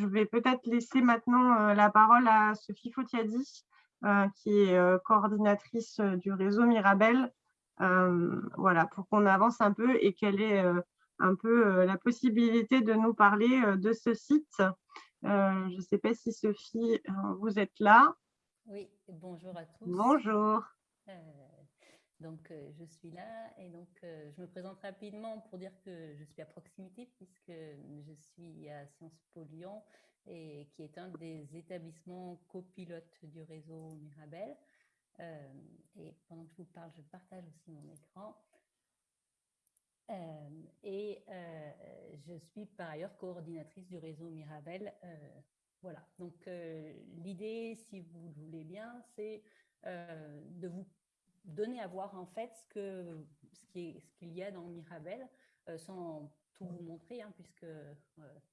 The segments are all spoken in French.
Je vais peut-être laisser maintenant la parole à Sophie Fotiadi, qui est coordinatrice du réseau Mirabel, voilà, pour qu'on avance un peu et qu'elle ait un peu la possibilité de nous parler de ce site. je ne sais pas si Sophie, vous êtes là. Oui, bonjour à tous. Bonjour. Donc, euh, je suis là et donc euh, je me présente rapidement pour dire que je suis à proximité puisque je suis à Sciences Po Lyon et qui est un des établissements copilotes du réseau Mirabel. Euh, et pendant que je vous parle, je partage aussi mon écran. et je suis par ailleurs coordinatrice du réseau Mirabel. voilà, donc l'idée, si vous le voulez bien, c'est de vous donner à voir en fait ce qu'il ce qu'il y a dans Mirabel, euh, sans tout vous montrer, hein, puisque euh,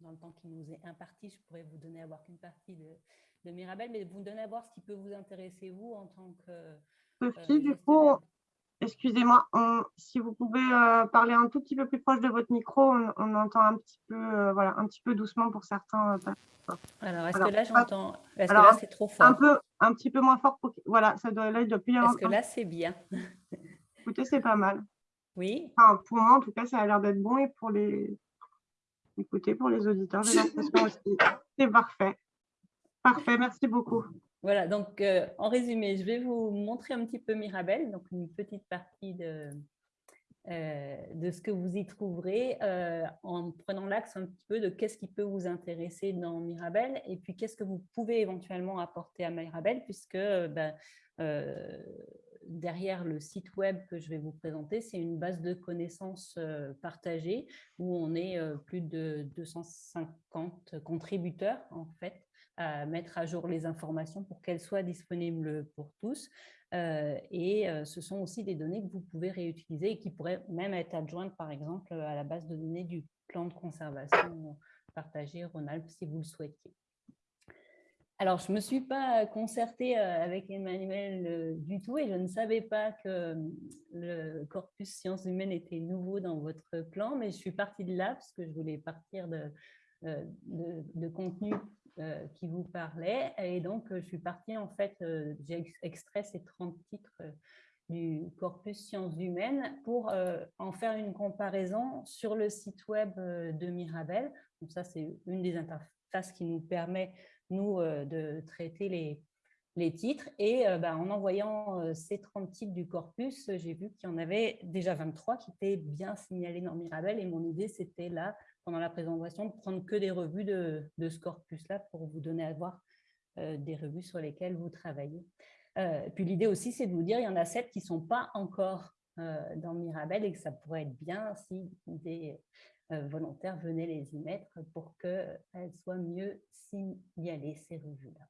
dans le temps qui nous est imparti, je pourrais vous donner à voir qu'une partie de, de, Mirabel, mais vous donner à voir ce qui peut vous intéresser, vous, en tant que... Sophie, euh, du coup, excusez-moi, si vous pouvez parler un tout petit peu plus proche de votre micro, on, entend un petit peu, voilà, un petit peu doucement pour certains. Alors, est-ce que là, j'entends Est-ce que là, c'est trop fort? Un peu, un petit peu moins fort. Pour... Voilà, ça doit être depuis. Est-ce que là, c'est bien Écoutez, c'est pas mal. Oui. Enfin, pour moi, en tout cas, ça a l'air d'être bon et pour les. Écoutez, pour les auditeurs, j'ai l'impression aussi. C'est parfait. Parfait, merci beaucoup. Voilà, donc euh, en résumé, je vais vous montrer un petit peu Mirabel, donc une petite partie de, de ce que vous y trouverez euh, en prenant l'axe un petit peu de qu'est-ce qui peut vous intéresser dans Mirabel et puis qu'est-ce que vous pouvez éventuellement apporter à Mirabel puisque ben, euh, derrière le site web que je vais vous présenter, c'est une base de connaissances partagée où on est plus de 250 contributeurs en fait à mettre à jour les informations pour qu'elles soient disponibles pour tous. Euh, et euh, ce sont aussi des données que vous pouvez réutiliser et qui pourraient même être adjointes, par exemple, à la base de données du plan de conservation partagé Rhône-Alpes, si vous le souhaitiez. Alors, je ne me suis pas concertée euh, avec Emmanuel du tout et je ne savais pas que le corpus sciences humaines était nouveau dans votre plan, mais je suis partie de là parce que je voulais partir de, de, de contenu euh, qui vous parlait. Et donc, euh, je suis partie, en fait, euh, j'ai extrait ces 30 titres du corpus sciences humaines pour en faire une comparaison sur le site web de Mirabel. Donc ça, c'est une des interfaces qui nous permet, nous, de traiter les, les titres. Et bah, en envoyant ces 30 titres du corpus, j'ai vu qu'il y en avait déjà 23 qui étaient bien signalés dans Mirabel. Et mon idée, c'était là pendant la présentation, de prendre que des revues de, ce corpus-là pour vous donner à voir euh, des revues sur lesquelles vous travaillez. Euh, puis l'idée aussi, c'est de vous dire, il y en a sept qui ne sont pas encore euh, dans Mirabel et que ça pourrait être bien si des volontaires venaient les y mettre pour qu'elles soient mieux signalées, ces revues-là.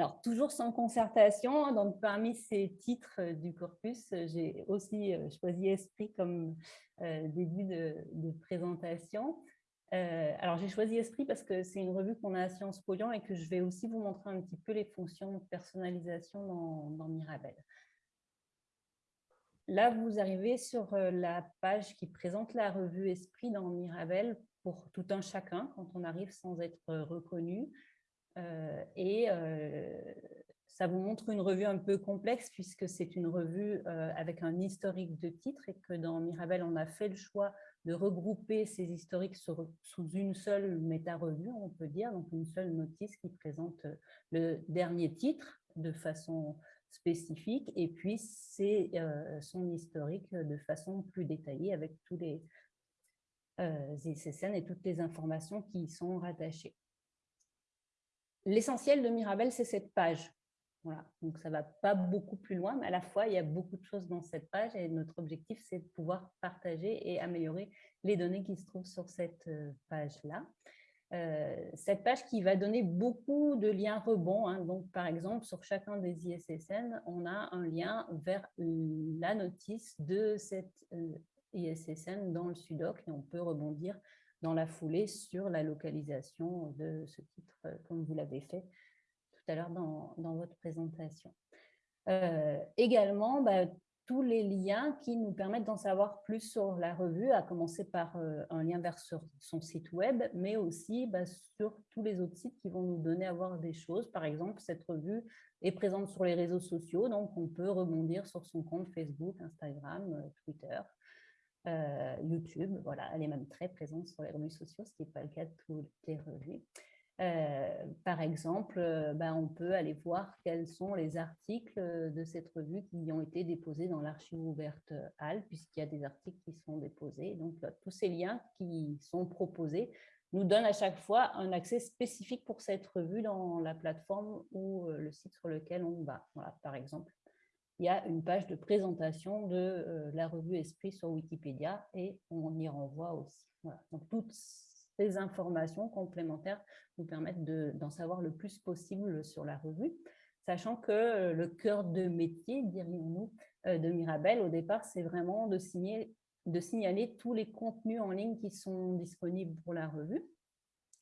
Alors, toujours sans concertation, donc parmi ces titres du corpus, j'ai aussi choisi Esprit comme début de, présentation. alors, j'ai choisi Esprit parce que c'est une revue qu'on a à Sciences Po et que je vais aussi vous montrer un petit peu les fonctions de personnalisation dans Mirabel. Là, vous arrivez sur la page qui présente la revue Esprit dans Mirabel pour tout un chacun quand on arrive sans être reconnu. Euh, et euh, ça vous montre une revue un peu complexe puisque c'est une revue euh, avec un historique de titres et que dans Mirabel, on a fait le choix de regrouper ces historiques sous une seule méta-revue, on peut dire, donc une seule notice qui présente le dernier titre de façon spécifique et puis c'est son historique de façon plus détaillée avec tous les euh, et toutes les informations qui y sont rattachées. L'essentiel de Mirabel, c'est cette page. Voilà. Donc, ça ne va pas beaucoup plus loin, mais à la fois, il y a beaucoup de choses dans cette page et notre objectif, c'est de pouvoir partager et améliorer les données qui se trouvent sur cette euh, page-là. Euh, cette page qui va donner beaucoup de liens rebonds. Hein. Donc, par exemple, sur chacun des ISSN, on a un lien vers la notice de cette euh, ISSN dans le SUDOC et on peut rebondir dans la foulée sur la localisation de ce titre, euh, comme vous l'avez fait tout à l'heure dans, votre présentation. Euh, également, bah, tous les liens qui nous permettent d'en savoir plus sur la revue, à commencer par euh, un lien vers son site web, mais aussi bah, sur tous les autres sites qui vont nous donner à voir des choses. Par exemple, cette revue est présente sur les réseaux sociaux, donc on peut rebondir sur son compte Facebook, Instagram, Twitter, euh, YouTube. Voilà, elle est même très présente sur les revues sociaux, ce qui n'est pas le cas de toutes les revues. Euh, par exemple, euh, ben, on peut aller voir quels sont les articles de cette revue qui ont été déposés dans l'archive ouverte HAL, puisqu'il y a des articles qui sont déposés. Donc, tous ces liens qui sont proposés nous donnent à chaque fois un accès spécifique pour cette revue dans la plateforme ou le site sur lequel on va. Voilà, par exemple, il y a une page de présentation de la revue Esprit sur Wikipédia et on y renvoie aussi. Donc, toutes ces informations complémentaires nous permettent d'en savoir le plus possible sur la revue, sachant que euh, le cœur de métier, dirions-nous, euh, de Mirabel, au départ, c'est vraiment de, signer, de signaler tous les contenus en ligne qui sont disponibles pour la revue.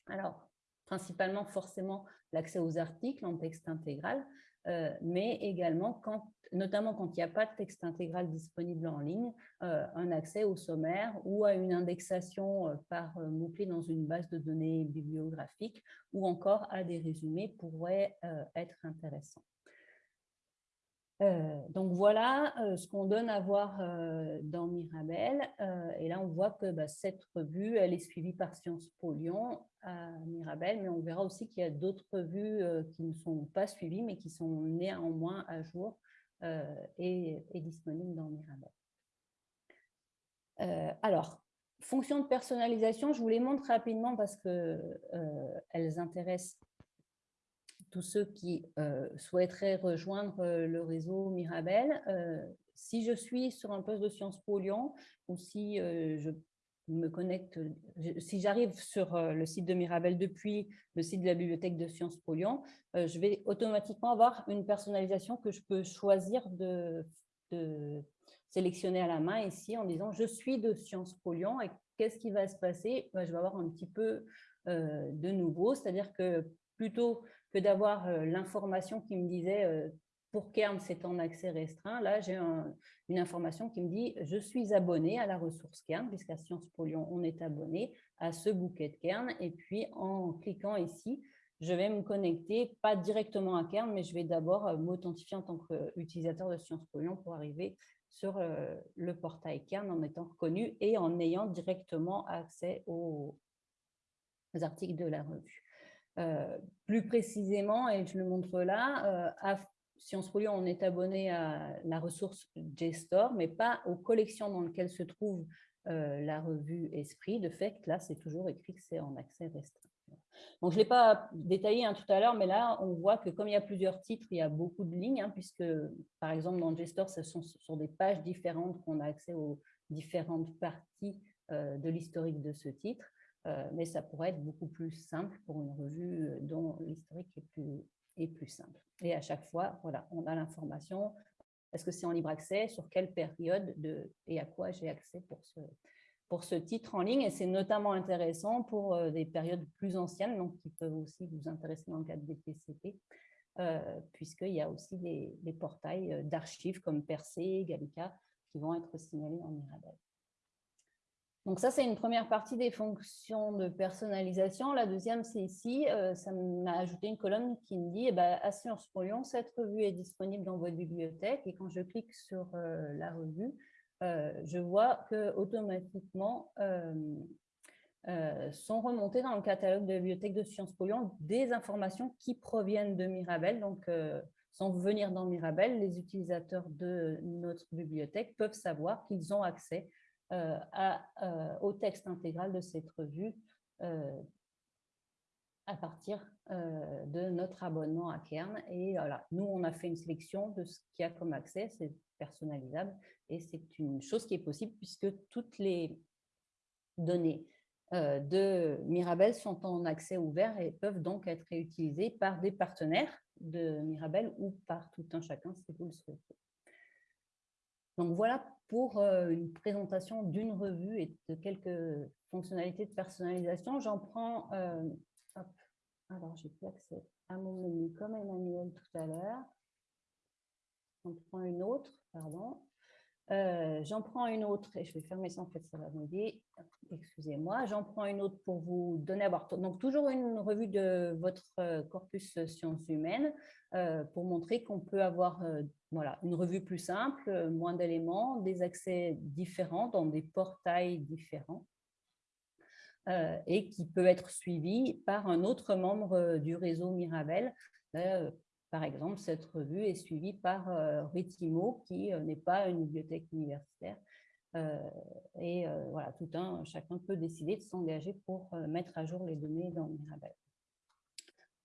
Alors, principalement, forcément, l'accès aux articles en texte intégral, euh, mais également, quand, notamment quand il n'y a pas de texte intégral disponible en ligne, euh, un accès au sommaire ou à une indexation euh, par mot-clé dans une base de données bibliographique ou encore à des résumés pourrait être intéressant. Euh, donc voilà euh, ce qu'on donne à voir euh, dans Mirabel. et là, on voit que bah, cette revue, elle est suivie par Sciences Po Lyon à Mirabel, mais on verra aussi qu'il y a d'autres revues qui ne sont pas suivies, mais qui sont néanmoins à jour et, et, disponibles dans Mirabel. alors, fonction de personnalisation, je vous les montre rapidement parce qu'elles intéressent tous ceux qui euh, souhaiteraient rejoindre euh, le réseau Mirabel. Euh, si je suis sur un poste de Sciences Po Lyon ou si je me connecte, si j'arrive sur le site de Mirabel depuis le site de la bibliothèque de Sciences Po Lyon, je vais automatiquement avoir une personnalisation que je peux choisir de, sélectionner à la main ici en disant je suis de Sciences Po Lyon et qu'est-ce qui va se passer? Ben, Je vais avoir un petit peu de nouveau, c'est-à-dire que plutôt que d'avoir euh, l'information qui me disait euh, pour Kern, c'est en accès restreint. Là, j'ai une information qui me dit je suis abonné à la ressource Kern, puisqu'à Sciences Po Lyon, on est abonné à ce bouquet de Kern. Et puis, en cliquant ici, je vais me connecter, pas directement à Kern, mais je vais d'abord euh, m'authentifier en tant qu'utilisateur de Sciences Po Lyon pour arriver sur le portail Kern en étant reconnu et en ayant directement accès aux articles de la revue. Euh, plus précisément, et je le montre là, euh, à Sciences Po Lyon, on est abonné à la ressource JSTOR, mais pas aux collections dans lesquelles se trouve euh, la revue Esprit. De fait, là, c'est toujours écrit que c'est en accès restreint. Donc, je ne l'ai pas détaillé hein, tout à l'heure, mais là, on voit que comme il y a plusieurs titres, il y a beaucoup de lignes, hein, puisque, par exemple, dans JSTOR, ce sont sur des pages différentes qu'on a accès aux différentes parties de l'historique de ce titre. Euh, mais ça pourrait être beaucoup plus simple pour une revue euh, dont l'historique est plus, simple. Et à chaque fois, voilà, on a l'information. Est-ce que c'est en libre accès? Sur quelle période de, et à quoi j'ai accès pour ce, titre en ligne? Et c'est notamment intéressant pour euh, des périodes plus anciennes, donc qui peuvent aussi vous intéresser dans le cadre des PCP, puisqu'il y a aussi des, des portails d'archives comme Percé, Gallica, qui vont être signalés en Mirabel. Donc ça, c'est une première partie des fonctions de personnalisation. La deuxième, c'est ici, euh, ça m'a ajouté une colonne qui me dit, eh ben, à Sciences Po Lyon, cette revue est disponible dans votre bibliothèque. Et quand je clique sur euh, la revue, euh, je vois que automatiquement sont remontées dans le catalogue de la bibliothèque de Sciences Po Lyon des informations qui proviennent de Mirabel. Donc, sans venir dans Mirabel, les utilisateurs de notre bibliothèque peuvent savoir qu'ils ont accès euh, euh, au texte intégral de cette revue euh, à partir de notre abonnement à Kern. Et voilà, nous, on a fait une sélection de ce qu'il y a comme accès, c'est personnalisable et c'est une chose qui est possible puisque toutes les données de Mirabel sont en accès ouvert et peuvent donc être réutilisées par des partenaires de Mirabel ou par tout un chacun si vous le souhaitez. Donc voilà pour euh, une présentation d'une revue et de quelques fonctionnalités de personnalisation. J'en prends, euh, alors j'ai plus accès à mon menu comme Emmanuel tout à l'heure. On prend une autre, pardon. Euh, j'en prends une autre, et je vais fermer ça, en fait, ça va m'aider. Excusez-moi. J'en prends une autre pour vous donner à voir. Donc, toujours une revue de votre euh, corpus sciences humaines euh, pour montrer qu'on peut avoir voilà, une revue plus simple, moins d'éléments, des accès différents dans des portails différents et qui peut être suivi par un autre membre du réseau Mirabel par exemple, cette revue est suivie par euh, Ritimo, qui euh, n'est pas une bibliothèque universitaire. Euh, et voilà, tout un, chacun peut décider de s'engager pour mettre à jour les données dans Mirabel.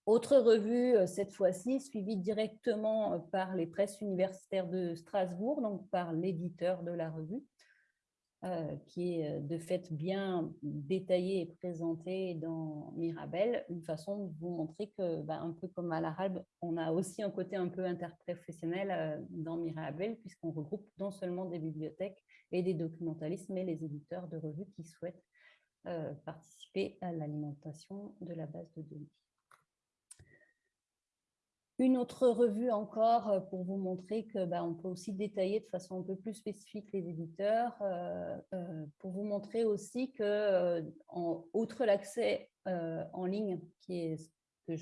Autre revue, cette fois-ci, suivie directement par les presses universitaires de Strasbourg, donc par l'éditeur de la revue. Euh, qui est euh, de fait bien détaillé et présenté dans Mirabel, une façon de vous montrer que, bah, un peu comme à l'arabe, on a aussi un côté un peu interprofessionnel euh, dans Mirabel, puisqu'on regroupe non seulement des bibliothèques et des documentalistes, mais les éditeurs de revues qui souhaitent participer à l'alimentation de la base de données. Une autre revue encore euh, pour vous montrer que bah, on peut aussi détailler de façon un peu plus spécifique les éditeurs, euh, euh, pour vous montrer aussi que, outre l'accès en ligne, qui est ce, que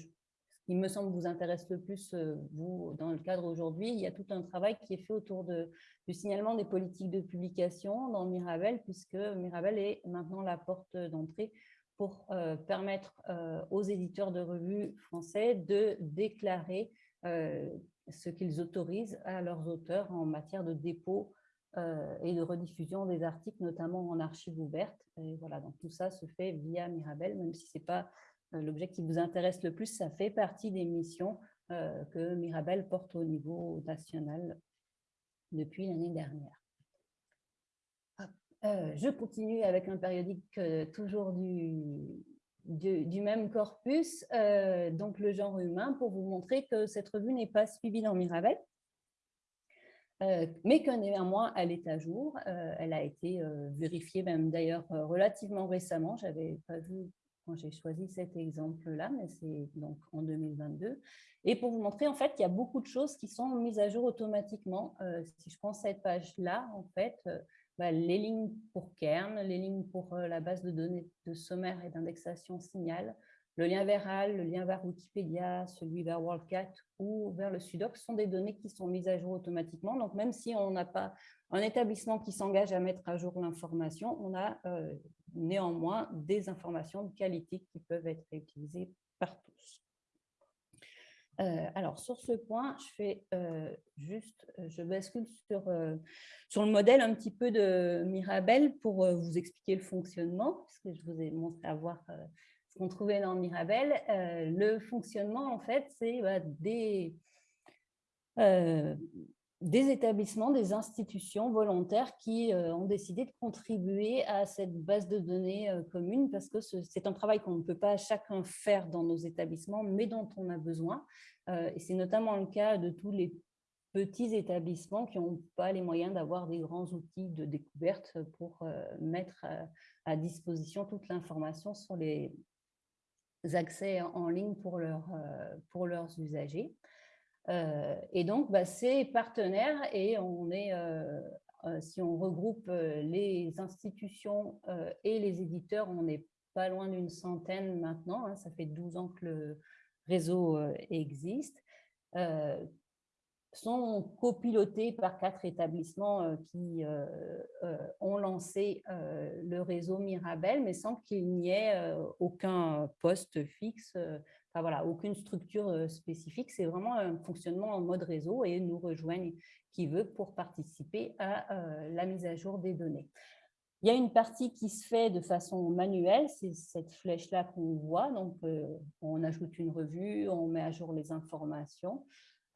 qui me semble vous intéresse le plus, vous, dans le cadre aujourd'hui, il y a tout un travail qui est fait autour du signalement des politiques de publication dans Mirabel, puisque Mirabel est maintenant la porte d'entrée pour euh, permettre euh, aux éditeurs de revues français de déclarer euh, ce qu'ils autorisent à leurs auteurs en matière de dépôt et de rediffusion des articles, notamment en archives ouvertes. Et voilà, donc tout ça se fait via Mirabel, même si ce n'est pas l'objet qui vous intéresse le plus, ça fait partie des missions que Mirabel porte au niveau national depuis l'année dernière. Euh, je continue avec un périodique euh, toujours du, du, même corpus, euh, donc le genre humain, pour vous montrer que cette revue n'est pas suivie dans Mirabel, mais que néanmoins elle est à jour. elle a été vérifiée même d'ailleurs relativement récemment. Je n'avais pas vu quand j'ai choisi cet exemple-là, mais c'est donc en 2022. Et pour vous montrer, en fait, il y a beaucoup de choses qui sont mises à jour automatiquement. si je prends cette page-là, en fait, bah, les lignes pour Kern, les lignes pour euh, la base de données de sommaire et d'indexation signal, le lien vers HAL, le lien vers Wikipédia, celui vers WorldCat ou vers le Sudoc sont des données qui sont mises à jour automatiquement. Donc, même si on n'a pas un établissement qui s'engage à mettre à jour l'information, on a euh, néanmoins des informations de qualité qui peuvent être réutilisées par tous. Euh, alors, sur ce point, je fais euh, juste, euh, je bascule sur, sur le modèle un petit peu de Mirabel pour vous expliquer le fonctionnement, puisque je vous ai montré à voir ce qu'on trouvait dans Mirabel. le fonctionnement, en fait, c'est bah, des, des établissements, des institutions volontaires qui euh, ont décidé de contribuer à cette base de données euh, commune parce que c'est un travail qu'on ne peut pas chacun faire dans nos établissements, mais dont on a besoin. Euh, et c'est notamment le cas de tous les petits établissements qui n'ont pas les moyens d'avoir des grands outils de découverte pour mettre à disposition toute l'information sur les accès en ligne pour, pour leurs usagers. Euh, et donc, bah, c'est partenaire et on est, euh, euh, si on regroupe les institutions et les éditeurs, on n'est pas loin d'une centaine maintenant. Hein, ça fait 12 ans que le réseau existe sont copilotés par quatre établissements qui ont lancé le réseau Mirabel, mais sans qu'il n'y ait aucun poste fixe voilà, aucune structure euh, spécifique. C'est vraiment un fonctionnement en mode réseau et nous rejoignent qui veut pour participer à euh, la mise à jour des données. Il y a une partie qui se fait de façon manuelle, c'est cette flèche-là qu'on voit. Donc, euh, on ajoute une revue, on met à jour les informations.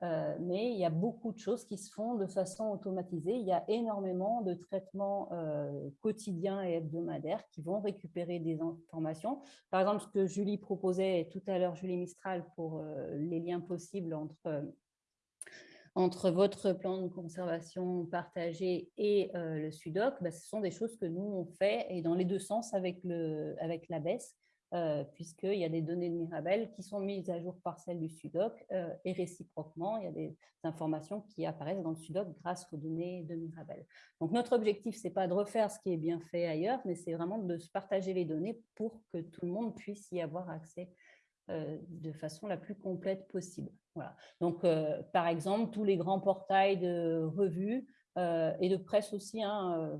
Euh, mais il y a beaucoup de choses qui se font de façon automatisée. Il y a énormément de traitements euh, quotidiens et hebdomadaires qui vont récupérer des informations. Par exemple, ce que Julie proposait tout à l'heure, Julie Mistral, pour euh, les liens possibles entre, entre votre plan de conservation partagé et le SUDOC, bah, ce sont des choses que nous, on fait, et dans les deux sens avec, le, avec la baisse. Euh, puisqu'il y a des données de Mirabel qui sont mises à jour par celles du SUDOC euh, et réciproquement, il y a des informations qui apparaissent dans le SUDOC grâce aux données de Mirabel. Donc notre objectif, ce n'est pas de refaire ce qui est bien fait ailleurs, mais c'est vraiment de se partager les données pour que tout le monde puisse y avoir accès euh, de façon la plus complète possible. Voilà. Donc, par exemple, tous les grands portails de revues et de presse aussi, hein,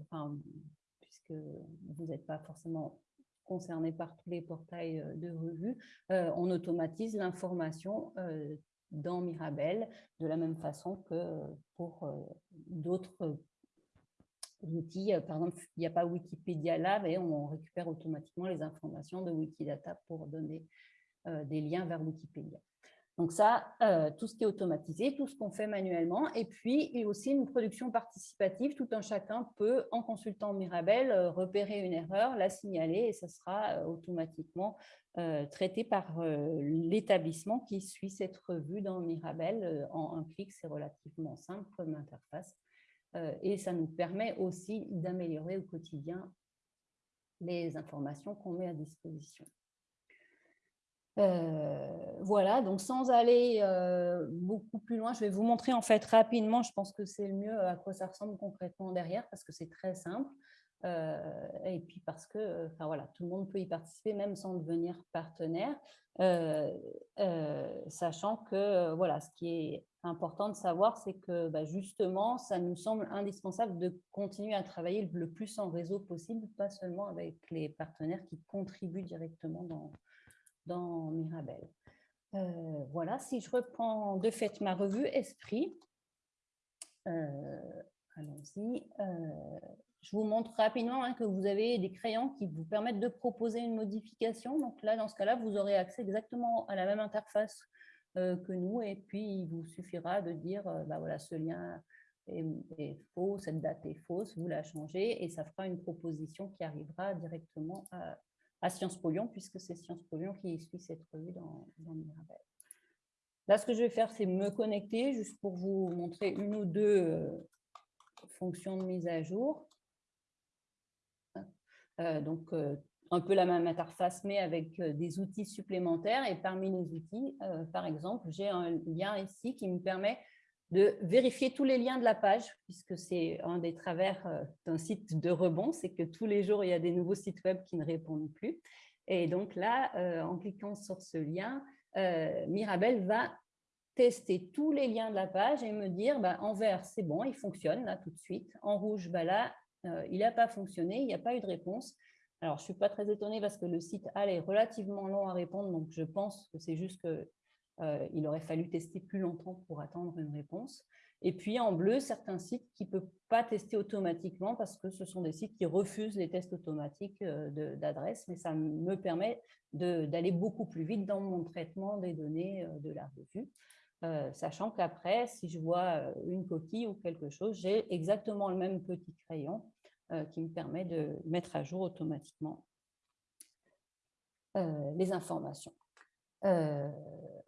puisque vous n'êtes pas forcément concernés par tous les portails euh, de revues, euh, on automatise l'information euh, dans Mirabel de la même façon que pour d'autres outils. Par exemple, il n'y a pas Wikipédia là, mais on récupère automatiquement les informations de Wikidata pour donner des liens vers Wikipédia. Donc ça, euh, tout ce qui est automatisé, tout ce qu'on fait manuellement. Et puis, il y a aussi une production participative. Tout un chacun peut, en consultant Mirabel, euh, repérer une erreur, la signaler et ça sera euh, automatiquement traité par l'établissement qui suit cette revue dans Mirabel. En un clic, c'est relativement simple comme interface. Et ça nous permet aussi d'améliorer au quotidien les informations qu'on met à disposition. Euh, voilà, donc sans aller euh, beaucoup plus loin, je vais vous montrer en fait rapidement, je pense que c'est le mieux à quoi ça ressemble concrètement derrière parce que c'est très simple. Euh, et puis parce que enfin, voilà, tout le monde peut y participer même sans devenir partenaire, sachant que voilà, ce qui est important de savoir, c'est que bah, justement, ça nous semble indispensable de continuer à travailler le plus en réseau possible, pas seulement avec les partenaires qui contribuent directement dans, dans Mirabel. Euh, voilà, si je reprends de fait ma revue Esprit, euh, allons-y, euh, je vous montre rapidement hein, que vous avez des crayons qui vous permettent de proposer une modification. Donc là, dans ce cas-là, vous aurez accès exactement à la même interface que nous et puis il vous suffira de dire, bah voilà, ce lien est, est, faux, cette date est fausse, vous la changez et ça fera une proposition qui arrivera directement à, à Sciences Po Lyon, puisque c'est Sciences Po Lyon qui suit cette revue dans, Mirabel. Là, ce que je vais faire, c'est me connecter, juste pour vous montrer une ou deux euh, fonctions de mise à jour. Euh, donc, euh, un peu la même interface, mais avec des outils supplémentaires. Et parmi les outils, par exemple, j'ai un lien ici qui me permet de vérifier tous les liens de la page, puisque c'est un des travers euh, d'un site de rebond, c'est que tous les jours, il y a des nouveaux sites web qui ne répondent plus. Et donc là, euh, en cliquant sur ce lien, euh, Mirabel va tester tous les liens de la page et me dire, bah, en vert, c'est bon, il fonctionne là tout de suite. En rouge, bah, là, il n'a pas fonctionné, il n'y a pas eu de réponse. Alors, je ne suis pas très étonnée parce que le site est relativement long à répondre, donc je pense que c'est juste que euh, il aurait fallu tester plus longtemps pour attendre une réponse. Et puis en bleu, certains sites qui ne peuvent pas tester automatiquement parce que ce sont des sites qui refusent les tests automatiques euh, d'adresse, mais ça me permet d'aller beaucoup plus vite dans mon traitement des données euh, de la revue. sachant qu'après, si je vois une coquille ou quelque chose, j'ai exactement le même petit crayon qui me permet de mettre à jour automatiquement les informations. Euh,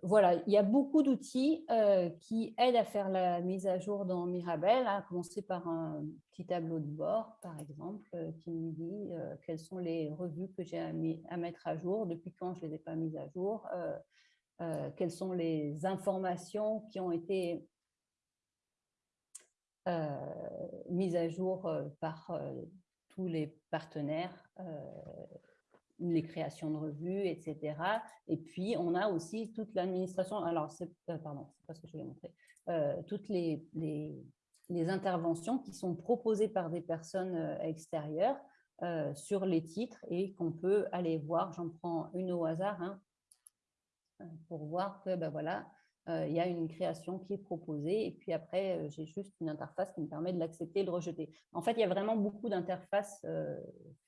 voilà, il y a beaucoup d'outils euh, qui aident à faire la mise à jour dans Mirabel, à commencer par un petit tableau de bord, par exemple, euh, qui me dit quelles sont les revues que j'ai à, mettre à jour, depuis quand je ne les ai pas mises à jour, quelles sont les informations qui ont été mises à jour par tous les partenaires les créations de revues, etc. Et puis, on a aussi toute l'administration, alors, euh, pardon, c'est pas ce que je voulais montrer, euh, toutes les, les, interventions qui sont proposées par des personnes euh, extérieures sur les titres et qu'on peut aller voir. J'en prends une au hasard hein, pour voir que, ben voilà, il y a une création qui est proposée et puis après, j'ai juste une interface qui me permet de l'accepter et de rejeter. En fait, il y a vraiment beaucoup d'interfaces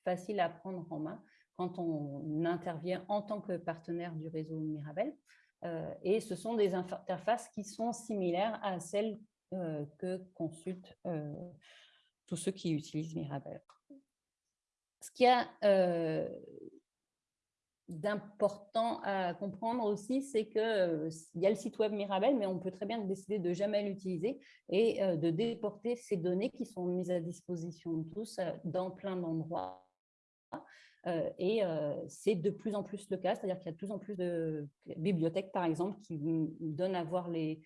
faciles à prendre en main quand on intervient en tant que partenaire du réseau Mirabel. Euh, et ce sont des interfaces qui sont similaires à celles euh, que consultent euh, tous ceux qui utilisent Mirabel. Ce qu'il y a d'important à comprendre aussi, c'est qu'il y a le site web Mirabel, mais on peut très bien décider de jamais l'utiliser et de déporter ces données qui sont mises à disposition de tous dans plein d'endroits et c'est de plus en plus le cas, c'est-à-dire qu'il y a de plus en plus de bibliothèques, par exemple, qui donnent à voir les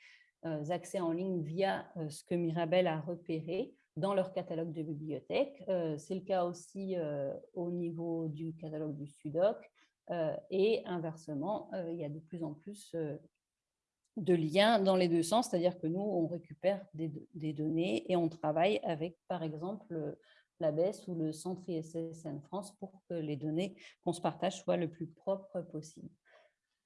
accès en ligne via ce que Mirabel a repéré dans leur catalogue de bibliothèques. c'est le cas aussi au niveau du catalogue du SUDOC et inversement, il y a de plus en plus de liens dans les deux sens, c'est-à-dire que nous, on récupère des, données et on travaille avec, par exemple, la BES ou le Centre ISSN France pour que les données qu'on se partage soient le plus propres possible.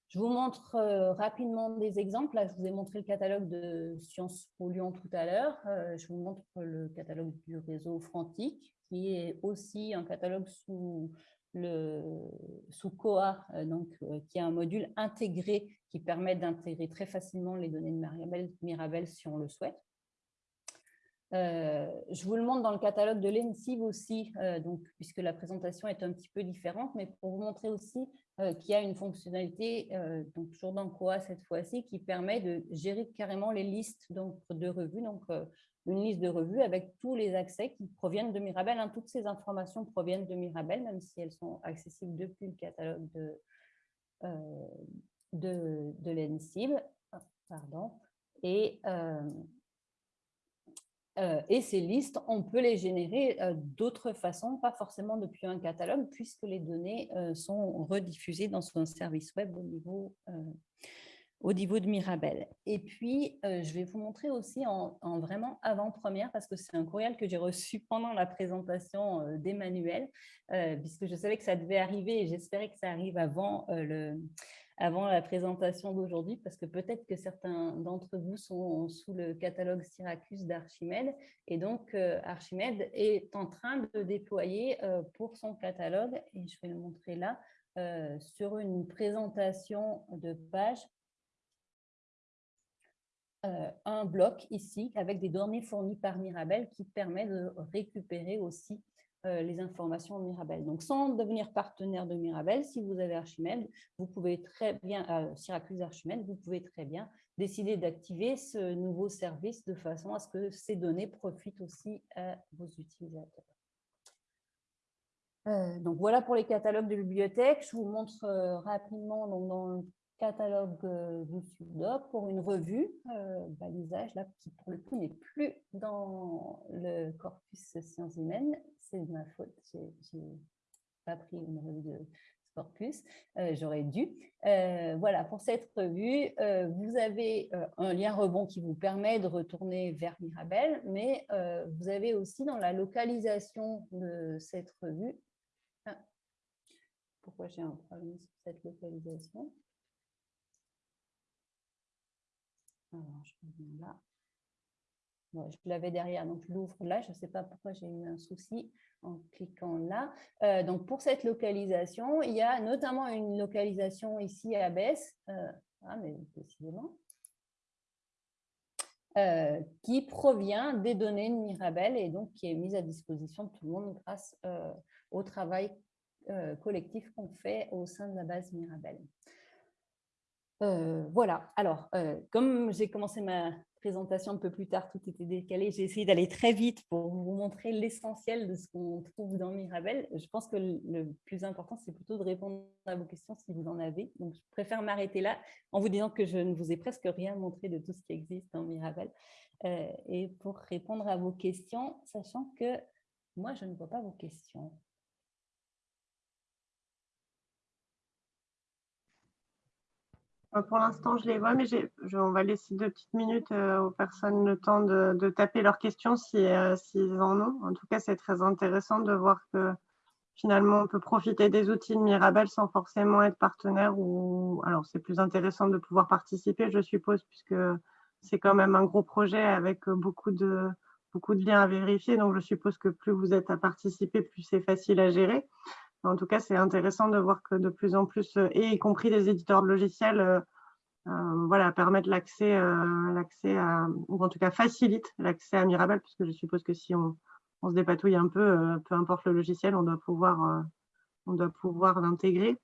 Je vous montre euh, rapidement des exemples. Là, je vous ai montré le catalogue de Sciences Po Lyon tout à l'heure. Euh, je vous montre le catalogue du réseau Frantic, qui est aussi un catalogue sous le sous COA, euh, donc, qui est un module intégré qui permet d'intégrer très facilement les données de Mirabel si on le souhaite. Euh, je vous le montre dans le catalogue de l'ENSIV aussi, euh, donc, puisque la présentation est un petit peu différente, mais pour vous montrer aussi euh, qu'il y a une fonctionnalité, donc toujours dans COA cette fois-ci, qui permet de gérer carrément les listes donc, de revues, donc une liste de revues avec tous les accès qui proviennent de Mirabel. Hein. Toutes ces informations proviennent de Mirabel, même si elles sont accessibles depuis le catalogue de, de, l'ENSIV. Pardon. Et et ces listes, on peut les générer euh, d'autres façons, pas forcément depuis un catalogue, puisque les données euh, sont rediffusées dans son service web au niveau, au niveau de Mirabel. Et puis, je vais vous montrer aussi en, en vraiment avant-première, parce que c'est un courriel que j'ai reçu pendant la présentation d'Emmanuel, puisque je savais que ça devait arriver et j'espérais que ça arrive avant le avant la présentation d'aujourd'hui, parce que peut-être que certains d'entre vous sont sous le catalogue Syracuse d'Archimède. Et donc, euh, Archimède est en train de déployer euh, pour son catalogue, et je vais le montrer là, euh, sur une présentation de page, un bloc ici avec des données fournies par Mirabel qui permet de récupérer aussi les informations Mirabel. Donc, sans devenir partenaire de Mirabel, si vous avez Archimède, vous pouvez très bien, euh, Syracuse Archimède, vous pouvez très bien décider d'activer ce nouveau service de façon à ce que ces données profitent aussi à vos utilisateurs. Euh, donc voilà pour les catalogues de bibliothèques. Je vous montre rapidement donc, dans catalogue du SUDOC pour une revue, balisage, là, qui pour le coup n'est plus dans le corpus sciences humaines, c'est de ma faute, j'ai pas pris une revue de corpus, euh, j'aurais dû. Euh, voilà, pour cette revue, euh, vous avez un lien rebond qui vous permet de retourner vers Mirabel, mais vous avez aussi dans la localisation de cette revue, ah, pourquoi j'ai un problème sur cette localisation? Je l'avais derrière, donc je l'ouvre là. Je ne sais pas pourquoi j'ai eu un souci en cliquant là. Euh, donc, pour cette localisation, il y a notamment une localisation ici à Bess, euh, ah, mais euh, qui provient des données de Mirabel et donc qui est mise à disposition de tout le monde grâce au travail collectif qu'on fait au sein de la base Mirabel. Voilà, alors, comme j'ai commencé ma présentation un peu plus tard, tout était décalé. J'ai essayé d'aller très vite pour vous montrer l'essentiel de ce qu'on trouve dans Mirabel. Je pense que le plus important, c'est plutôt de répondre à vos questions si vous en avez. Donc, je préfère m'arrêter là en vous disant que je ne vous ai presque rien montré de tout ce qui existe dans Mirabel. Euh, et pour répondre à vos questions, sachant que moi, je ne vois pas vos questions. Pour l'instant, je les vois, mais on va laisser deux petites minutes euh, aux personnes le temps de, taper leurs questions euh, s'ils en ont. En tout cas, c'est très intéressant de voir que finalement, on peut profiter des outils de Mirabel sans forcément être partenaire. Ou... Alors, c'est plus intéressant de pouvoir participer, je suppose, puisque c'est quand même un gros projet avec beaucoup de, beaucoup de liens à vérifier. Donc, je suppose que plus vous êtes à participer, plus c'est facile à gérer. En tout cas, c'est intéressant de voir que de plus en plus, euh, et y compris des éditeurs de logiciels, euh, euh, voilà, permettent l'accès, l'accès à, ou en tout cas facilitent l'accès à Mirabel, puisque je suppose que si on, se dépatouille un peu, peu importe le logiciel, on doit pouvoir, on doit pouvoir l'intégrer.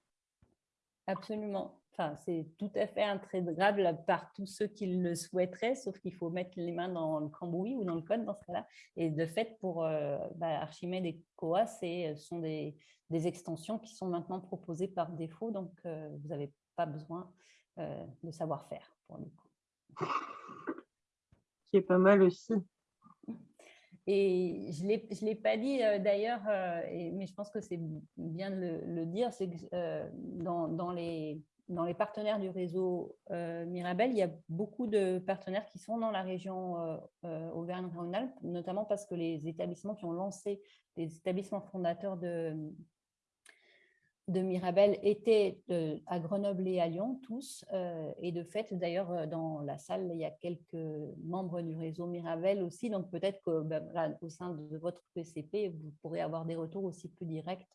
Absolument. Enfin, c'est tout à fait intégrable par tous ceux qui le souhaiteraient, sauf qu'il faut mettre les mains dans le cambouis ou dans le code dans ce cas-là. Et de fait, pour euh, bah, Archimède et Koa, ce sont des, extensions qui sont maintenant proposées par défaut, donc euh, vous n'avez pas besoin euh, de savoir-faire pour le coup. Qui est pas mal aussi. Et je ne l'ai pas dit d'ailleurs, mais je pense que c'est bien de le, dire, c'est que dans, les, dans les partenaires du réseau euh, Mirabel, il y a beaucoup de partenaires qui sont dans la région euh, euh, Auvergne-Rhône-Alpes, notamment parce que les établissements qui ont lancé, les établissements fondateurs de, de Mirabel étaient à Grenoble et à Lyon, tous. et de fait, d'ailleurs, dans la salle, il y a quelques membres du réseau Mirabel aussi. Donc, peut-être qu'au ben, sein de votre PCP, vous pourrez avoir des retours aussi plus directs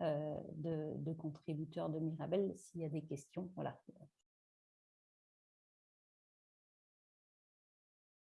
euh, de, contributeurs de Mirabel s'il y a des questions. Voilà.